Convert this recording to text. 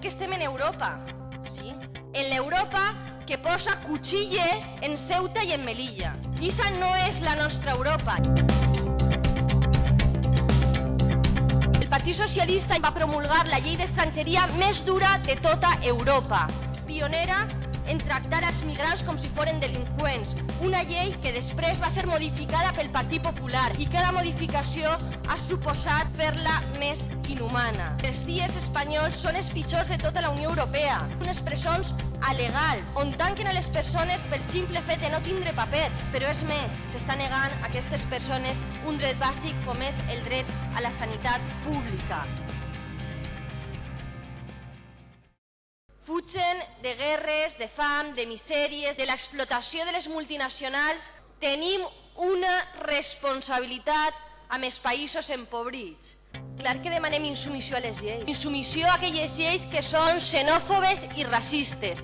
que estem en Europa, sí? En l'Europa que posa cuchilles en Ceuta i en Melilla. I esa no és la nostra Europa. El Partit Socialista va promulgar la llei d'estrangeria més dura de tota Europa. Pionera en tractar els migrants com si foren delinqüents. Una llei que després va ser modificada pel Partit Popular i cada modificació ha suposat fer-la més inhumana. Els dies espanyols són els pitjors de tota la Unió Europea. Unes presons alegals, on tanquen a les persones pel simple fet de no tindre papers. Però és més, s'està negant a aquestes persones un dret bàsic com és el dret a la sanitat pública. Fugen de guerres, de fam, de misèries, de l'explotació de les multinacionals. Tenim una responsabilitat amb els països empobrits. Clar que demanem insumissió a les lleis. Insumissió a aquelles lleis que són xenòfobes i racistes.